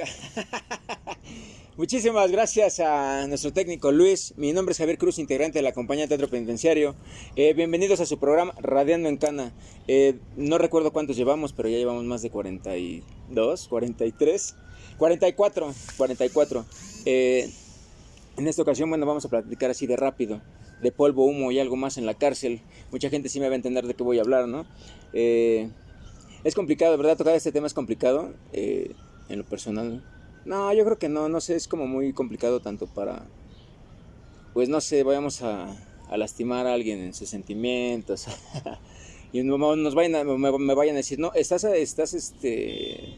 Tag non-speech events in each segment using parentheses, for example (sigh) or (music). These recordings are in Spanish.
(laughs) Muchísimas gracias a nuestro técnico Luis. Mi nombre es Javier Cruz, integrante de la compañía Teatro Penitenciario. Eh, bienvenidos a su programa Radiando en Cana. Eh, no recuerdo cuántos llevamos, pero ya llevamos más de 42, 43, 44, 44. en esta ocasión, bueno, vamos a platicar así de rápido, de polvo, humo y algo más en la cárcel. Mucha gente sí me va a entender de qué voy a hablar, ¿no? Eh, es complicado, ¿verdad? Tocar este tema es complicado en lo personal. No, yo creo que no, no sé, es como muy complicado tanto para, pues no sé, vayamos a, lastimar a alguien en sus sentimientos. (laughs) y nos vayan me, vayan a decir, no, estás, estás este,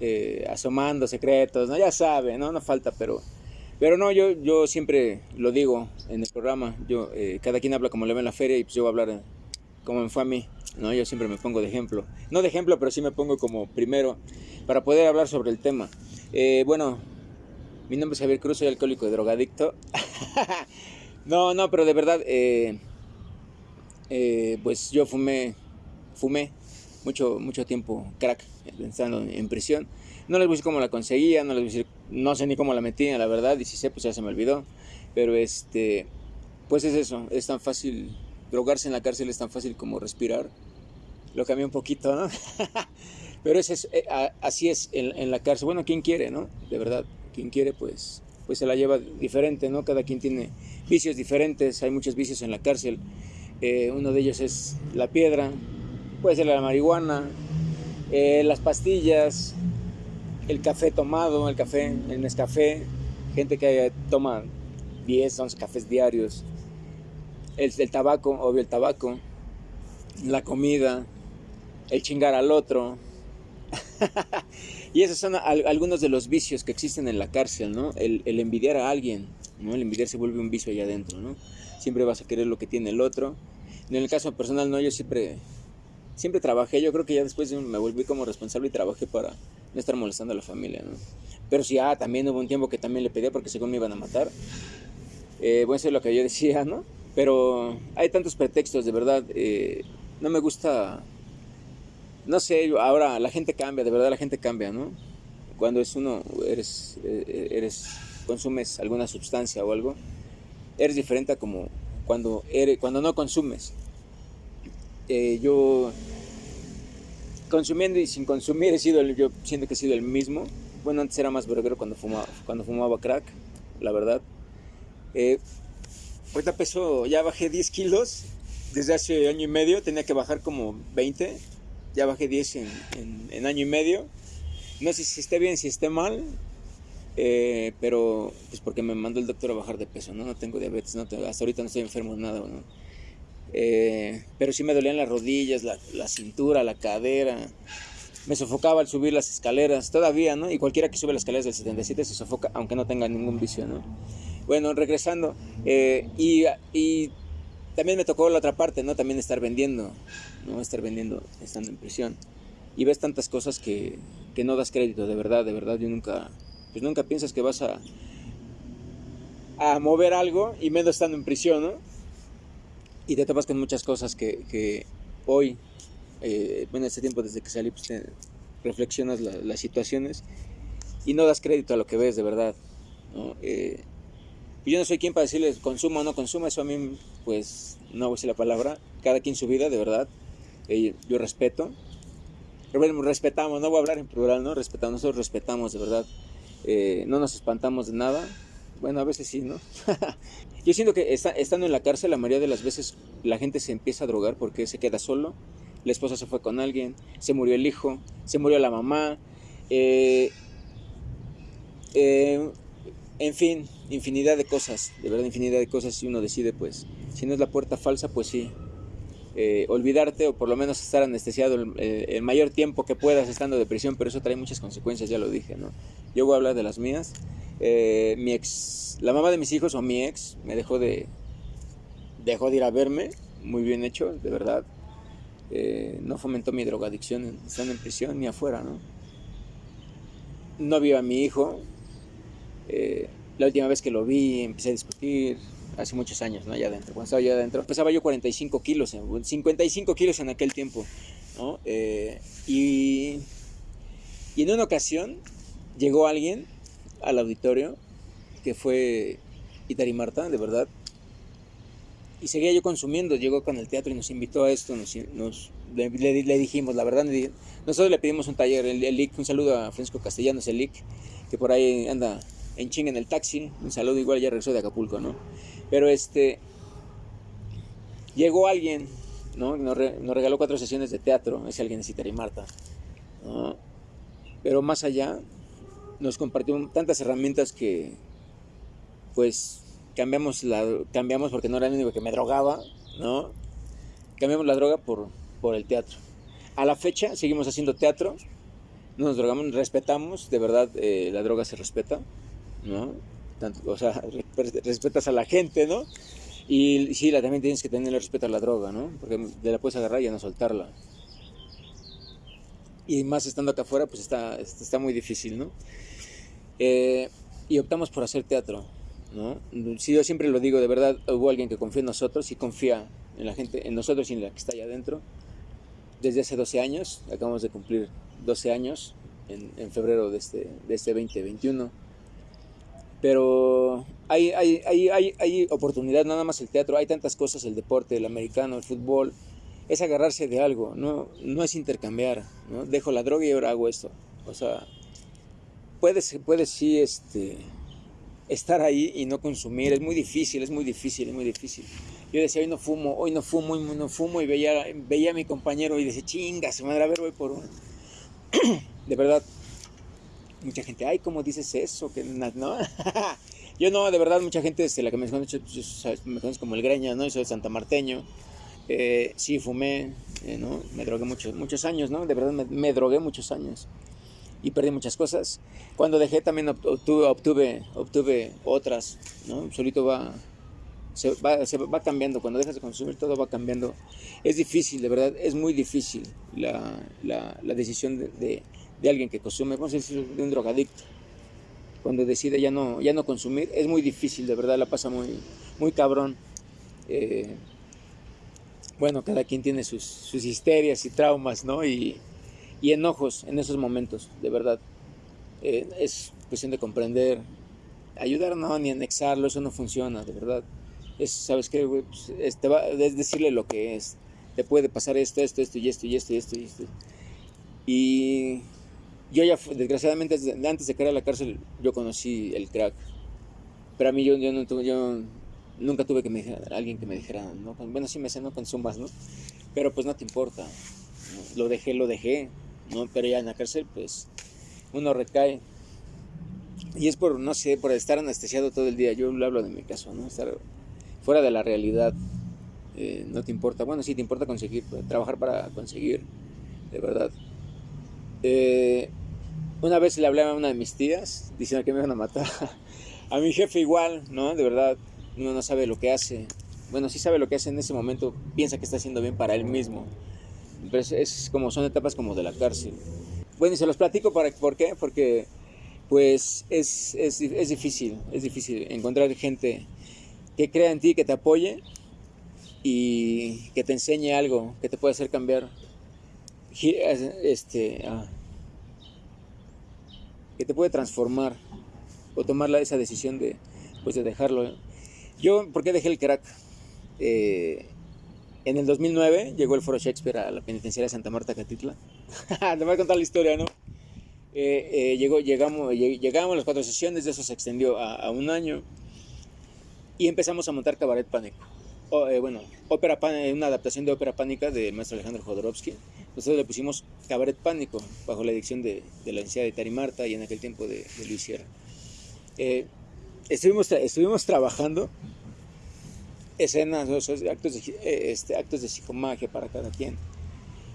eh, asomando secretos, ¿no? Ya sabe, ¿no? No falta, pero... Pero no, yo, yo siempre lo digo en el programa, yo, eh, cada quien habla como le ve en la feria y pues yo voy a hablar como me fue a mí, ¿no? Yo siempre me pongo de ejemplo. No de ejemplo, pero sí me pongo como primero para poder hablar sobre el tema. Eh, bueno, mi nombre es Javier Cruz, soy alcohólico y drogadicto. (laughs) no, no, pero de verdad, eh, eh, pues yo fumé, fumé mucho, mucho tiempo crack, estando en prisión. No les voy a decir cómo la conseguía, no les voy a decir, no sé ni cómo la metía, la verdad, y si sé, pues ya se me olvidó. Pero este, pues es eso, es tan fácil, drogarse en la cárcel es tan fácil como respirar. Lo cambié un poquito, ¿no? (laughs) Pero es, eh, así es en, la cárcel. Bueno, quien quiere, ¿no? De verdad, quien quiere, pues, pues se la lleva diferente, ¿no? Cada quien tiene vicios diferentes, hay muchos vicios en la cárcel. Eh, uno de ellos es la piedra, puede ser la marihuana, eh, las pastillas, el café tomado, el café, el Nescafé, gente que toma 10, 11 cafés diarios, el, el tabaco, obvio el tabaco, la comida, el chingar al otro, (laughs) y esos son algunos de los vicios que existen en la cárcel, ¿no? El, envidiar a alguien, ¿no? El envidiar se vuelve un vicio allá adentro, ¿no? Siempre vas a querer lo que tiene el otro. En el caso personal, no, yo siempre, siempre trabajé, yo creo que ya después me volví como responsable y trabajé para no estar molestando a la familia, ¿no? Pero sí, ah, también hubo un tiempo que también le pedía porque según me iban a matar. Eh, bueno, eso es lo que yo decía, ¿no? Pero hay tantos pretextos, de verdad. Eh, no me gusta no sé, ahora la gente cambia, de verdad la gente cambia, ¿no? Cuando es uno, eres, eh, eres, consumes alguna sustancia o algo, eres diferente como cuando, eres, cuando no consumes. Eh, yo, consumiendo y sin consumir, he sido, yo siento que he sido el mismo. Bueno, antes era más verguero cuando fumaba, cuando fumaba crack, la verdad. Eh, peso, ya bajé 10 kilos desde hace año y medio, tenía que bajar como 20 ya bajé 10 en, año y medio. No sé si esté bien, si esté mal, eh, pero pues porque me mandó el doctor a bajar de peso, ¿no? No tengo diabetes, ¿no? hasta ahorita no estoy enfermo de nada, ¿no? Eh, pero sí me dolían las rodillas, la, cintura, la cadera. Me sofocaba al subir las escaleras, todavía, ¿no? Y cualquiera que sube las escaleras del 77 se sofoca, aunque no tenga ningún vicio, ¿no? Bueno, regresando, eh, y, y también me tocó la otra parte, ¿no? También estar vendiendo, ¿no? Estar vendiendo estando en prisión. Y ves tantas cosas que, que no das crédito, de verdad, de verdad. Yo nunca, pues nunca piensas que vas a, a mover algo y menos estando en prisión, ¿no? Y te topas con muchas cosas que, que hoy, eh, bueno, este tiempo desde que salí, pues te reflexionas las situaciones y no das crédito a lo que ves, de verdad, ¿no? Eh, yo no soy quien para decirles consumo o no consumo, eso a mí, pues, no voy a decir la palabra. Cada quien su vida, de verdad. Yo respeto. Respetamos, no voy a hablar en plural, ¿no? Respetamos, nosotros respetamos, de verdad. Eh, no nos espantamos de nada. Bueno, a veces sí, ¿no? (laughs) yo siento que estando en la cárcel, la mayoría de las veces la gente se empieza a drogar porque se queda solo. La esposa se fue con alguien, se murió el hijo, se murió la mamá. Eh, eh en fin, infinidad de cosas, de verdad infinidad de cosas si uno decide pues, si no es la puerta falsa pues sí, eh, olvidarte o por lo menos estar anestesiado el, mayor tiempo que puedas estando de prisión, pero eso trae muchas consecuencias, ya lo dije, ¿no? Yo voy a hablar de las mías. Eh, mi ex, la mamá de mis hijos o mi ex me dejó de, dejó de ir a verme, muy bien hecho, de verdad. Eh, no fomentó mi drogadicción estando en prisión ni afuera, ¿no? No vio a mi hijo, eh, la última vez que lo vi, empecé a discutir, hace muchos años, ¿no? Allá adentro. Cuando estaba yo adentro, pesaba yo 45 kilos, 55 kilos en aquel tiempo, ¿no? Eh, y, y en una ocasión, llegó alguien al auditorio que fue Itari Marta, de verdad. Y seguía yo consumiendo, llegó con el teatro y nos invitó a esto, nos, le, dijimos, la verdad, nosotros le pedimos un taller, el, el un saludo a Francisco Castellanos, el IC, que por ahí anda en ching en el taxi, un saludo igual ya regresó de Acapulco, ¿no? Pero este, llegó alguien, ¿no? Nos, regaló cuatro sesiones de teatro, ese alguien es Itari Marta. Pero más allá, nos compartió tantas herramientas que, pues, cambiamos, la, cambiamos porque no era el único que me drogaba, ¿no? Cambiamos la droga por, por el teatro. A la fecha seguimos haciendo teatro, no nos drogamos, respetamos, de verdad eh, la droga se respeta, ¿no? O sea, (laughs) respetas a la gente, ¿no? Y sí, también tienes que tener respeto a la droga, ¿no? Porque te la puedes agarrar y ya no soltarla. Y más estando acá afuera, pues está, está muy difícil, ¿no? Eh, y optamos por hacer teatro, ¿no? Si yo siempre lo digo, de verdad, hubo alguien que confía en nosotros y confía en la gente, en nosotros y en la que está allá adentro. Desde hace 12 años, acabamos de cumplir 12 años en, en febrero de este, de este 2021 pero hay, hay, hay, hay, oportunidad, nada más el teatro, hay tantas cosas, el deporte, el americano, el fútbol, es agarrarse de algo, no, no es intercambiar, ¿no? Dejo la droga y ahora hago esto. O sea, puedes, puedes sí este, estar ahí y no consumir, es muy difícil, es muy difícil, es muy difícil. Yo decía, hoy no fumo, hoy no fumo, hoy no fumo, y veía, veía a mi compañero y decía, chinga, se madre, a ver, voy por uno. (clears throat) de verdad, mucha gente, ay, ¿cómo dices eso? Que no. (laughs) yo no, de verdad, mucha gente, este, la que me conoce, pues, me conoce como el greña, ¿no? Yo soy Santa Marteño. Eh, sí, fumé, eh, ¿no? Me drogué muchos, muchos años, ¿no? De verdad, me, drogué muchos años. Y perdí muchas cosas. Cuando dejé también obtuve, obtuve, obtuve otras, ¿no? Solito va se va, se va, cambiando, cuando dejas de consumir todo va cambiando. Es difícil, de verdad, es muy difícil la, la, la decisión de, de alguien que consume, vamos a de un drogadicto. Cuando decide ya no, ya no consumir, es muy difícil, de verdad, la pasa muy, muy cabrón. Eh, bueno, cada quien tiene sus, sus histerias y traumas, ¿no? Y, y, enojos en esos momentos, de verdad. Eh, es cuestión de comprender, ayudar no, ni anexarlo, eso no funciona, de verdad. Es, ¿sabes qué? Pues, es, es decirle lo que es. Te puede pasar esto, esto, esto y esto y esto y esto y esto. Y yo ya, desgraciadamente, antes de caer a la cárcel, yo conocí el crack. Pero a mí yo, nunca tuve que me dijera, alguien que me dijera, ¿no? bueno, sí me sé, no consumas, ¿no? Pero pues no te importa. Lo dejé, lo dejé, ¿no? Pero ya en la cárcel, pues, uno recae. Y es por, no sé, por estar anestesiado todo el día. Yo hablo de mi caso, ¿no? Estar fuera de la realidad. Eh, no te importa. Bueno, sí te importa conseguir, trabajar para conseguir, de verdad. Eh, una vez le hablé a una de mis tías diciendo que me iban a matar. (laughs) A mi jefe igual, ¿no? De verdad, uno no sabe lo que hace. Bueno, sí sabe lo que hace en ese momento, piensa que está haciendo bien para él mismo. Pero es, como, son etapas como de la cárcel. Bueno, y se los platico para, ¿por qué? Porque pues es, es, es difícil, es difícil encontrar gente que crea en ti, que te apoye y que te enseñe algo, que te pueda hacer cambiar este, ah, que te puede transformar o tomar esa decisión de, pues, de dejarlo. Yo, ¿por qué dejé el crack? Eh, en el 2009 llegó el Foro Shakespeare a la penitenciaria de Santa Marta, Catitla. (laughs) te voy a contar la historia, ¿no? Eh, eh, llegamos, llegamos a las cuatro sesiones, de eso se extendió a, un año y empezamos a montar Cabaret Pánico. bueno, ópera, una adaptación de ópera pánica del maestro Alejandro Jodorowsky nosotros le pusimos Cabaret Pánico, bajo la dirección de, la Universidad de Tarimarta y en aquel tiempo de, Luis Sierra. Eh, estuvimos, estuvimos trabajando escenas, actos de, eh, este, actos de psicomagia para cada quien.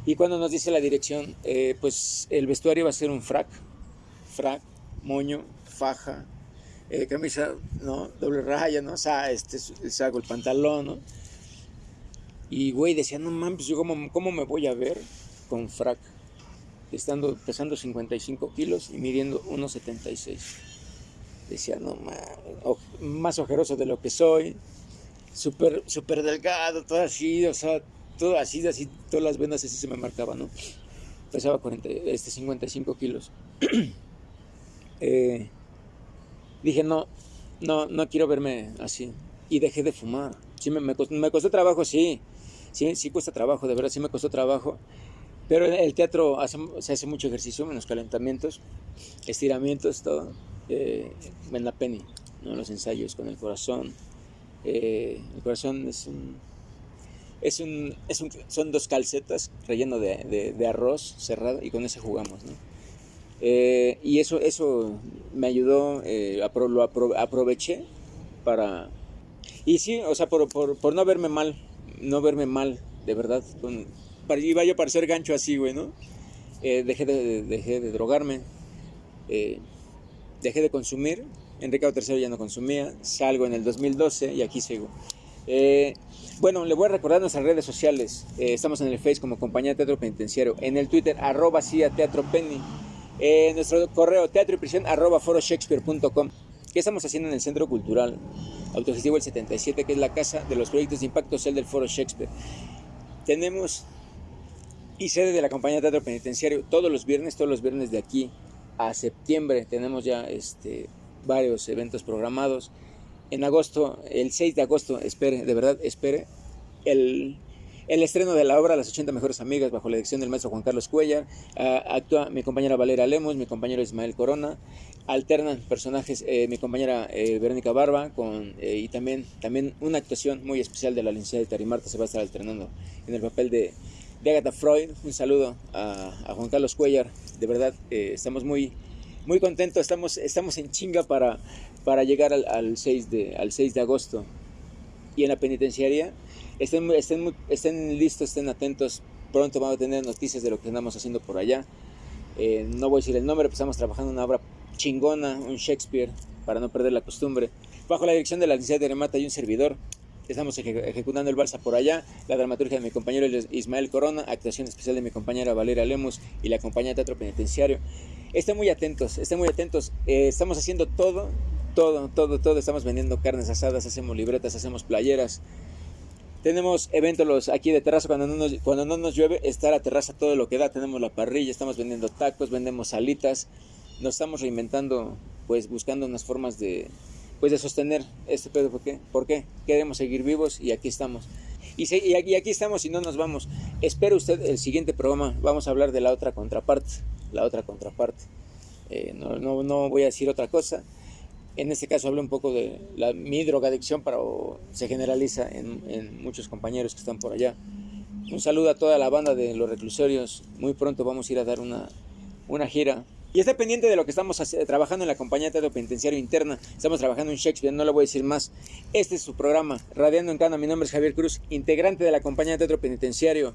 Y cuando nos dice la dirección, eh, pues el vestuario va a ser un frac, frac, moño, faja, camisa, ¿no? Doble raya, ¿no? O sea, este, saco el pantalón, ¿no? Y, güey, decía, no mames, yo cómo, cómo me voy a ver con frac, estando pesando 55 kilos y midiendo 1,76. Decía, no, más ojeroso de lo que soy, súper super delgado, todo así, o sea, todo así, así, todas las venas así se me marcaban, ¿no? Pesaba 40, este, 55 kilos. (clears throat) eh, dije, no, no, no quiero verme así. Y dejé de fumar. Sí, me, me, costó, trabajo, sí. Sí, sí cuesta trabajo, de verdad, sí me costó trabajo. Pero el teatro se hace mucho ejercicio en los calentamientos, estiramientos, todo. Eh, en la penny, ¿no? los ensayos con el corazón. Eh, el corazón es un, es un, es un, son dos calcetas relleno de, de, arroz cerrado y con ese jugamos. ¿no? Eh, y eso, eso me ayudó, eh, lo aproveché para... Y sí, o sea, por, por, por, no verme mal, no verme mal, de verdad. Con, iba yo a parecer gancho así, güey, ¿no? Eh, dejé, de, dejé de drogarme, dejé de consumir. Enrique III ya no consumía, salgo en el 2012 y aquí sigo. bueno, le voy a recordar nuestras redes sociales. estamos en el Face como Compañía Teatro Penitenciario, en el Twitter, arroba CIA Teatro Penny eh, nuestro correo teatro y prisión arroba foroshakespeare.com. ¿Qué estamos haciendo en el Centro Cultural Autogestivo el 77, que es la casa de los proyectos de impacto social del Foro Shakespeare? Tenemos y sede de la compañía de teatro penitenciario todos los viernes, todos los viernes de aquí a septiembre. Tenemos ya este, varios eventos programados. En agosto, el 6 de agosto, espere, de verdad, espere, el el estreno de la obra Las 80 Mejores Amigas, bajo la dirección del maestro Juan Carlos Cuellar, ah, actúa mi compañera Valera Lemos, mi compañero Ismael Corona, alternan personajes eh, mi compañera eh, Verónica Barba con, eh, y también, también una actuación muy especial de la licenciada de Tarimarta se va a estar alternando en el papel de, de Agatha Freud. Un saludo a, Juan Carlos Cuellar, de verdad estamos muy, muy contentos, estamos, estamos en chinga para, para llegar al, al 6 de, al 6 de agosto. Y en la penitenciaria Estén, estén, estén listos, estén atentos. Pronto vamos a tener noticias de lo que andamos haciendo por allá. Eh, no voy a decir el nombre, pero estamos trabajando una obra chingona, un Shakespeare, para no perder la costumbre. Bajo la dirección de la licenciada de Remata y un servidor. Estamos ejecutando el balsa por allá, la dramaturgia de mi compañero Ismael Corona, actuación especial de mi compañera Valera Lemos y la compañía de teatro penitenciario. Estén muy atentos, estén muy atentos. Eh, estamos haciendo todo, todo, todo, todo. Estamos vendiendo carnes asadas, hacemos libretas, hacemos playeras, tenemos eventos aquí de terraza cuando no, nos, cuando no nos llueve, está la terraza todo lo que da. Tenemos la parrilla, estamos vendiendo tacos, vendemos salitas. Nos estamos reinventando, pues buscando unas formas de, pues de sostener este pedo. ¿Por qué? ¿Por qué? Queremos seguir vivos y aquí estamos. Y, y, aquí, aquí, estamos y no nos vamos. Espero usted el siguiente programa. Vamos a hablar de la otra contraparte. La otra contraparte. Eh, no, no, no voy a decir otra cosa. En este caso hablo un poco de la, mi drogadicción, pero se generaliza en, muchos compañeros que están por allá. Un saludo a toda la banda de los reclusorios. Muy pronto vamos a ir a dar una, una gira. Y está pendiente de lo que estamos trabajando en la compañía de teatro penitenciario interna. Estamos trabajando en Shakespeare, no le voy a decir más. Este es su programa, Radiando en Cana. Mi nombre es Javier Cruz, integrante de la compañía de teatro penitenciario.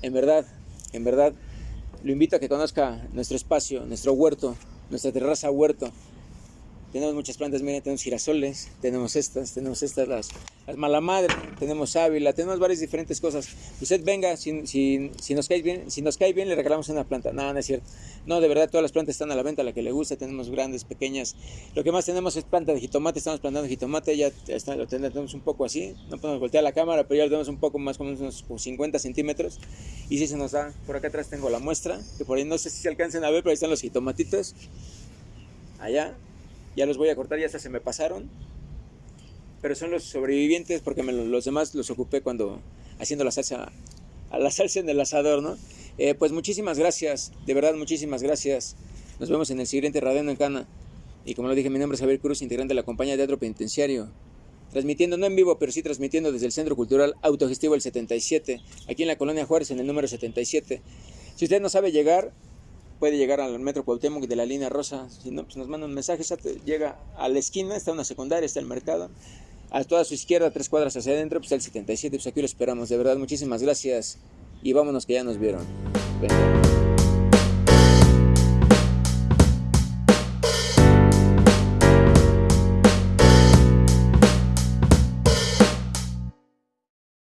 En verdad, en verdad, lo invito a que conozca nuestro espacio, nuestro huerto, nuestra terraza huerto. Tenemos muchas plantas, miren, tenemos girasoles, tenemos estas, tenemos estas, las, las tenemos ávila, tenemos varias diferentes cosas. Usted venga, si, si, si, nos cae bien, si nos cae bien, le regalamos una planta. No, no es cierto. No, de verdad, todas las plantas están a la venta, la que le gusta, tenemos grandes, pequeñas. Lo que más tenemos es planta de jitomate, estamos plantando jitomate, ya está, lo tenemos un poco así, no podemos voltear la cámara, pero ya lo tenemos un poco más, como unos 50 centímetros. Y si se nos da, por acá atrás tengo la muestra, que por ahí no sé si se alcancen a ver, pero ahí están los jitomatitos. Allá, ya los voy a cortar, ya hasta se me pasaron. Pero son los sobrevivientes porque los demás los ocupé cuando haciendo la salsa, a la salsa en el asador, ¿no? Eh, pues muchísimas gracias, de verdad muchísimas gracias. Nos vemos en el siguiente Radiando en Cana. Y como lo dije, mi nombre es Javier Cruz, integrante de la compañía de teatro penitenciario. Transmitiendo, no en vivo, pero sí transmitiendo desde el Centro Cultural Autogestivo el 77, aquí en la Colonia Juárez, en el número 77. Si usted no sabe llegar, puede llegar al metro Cuauhtémoc de la línea rosa, si no, pues nos manda un mensaje, llega a la esquina, está una secundaria, está el mercado, a toda su izquierda, tres cuadras hacia adentro, pues el 77, pues aquí lo esperamos, de verdad, muchísimas gracias y vámonos que ya nos vieron.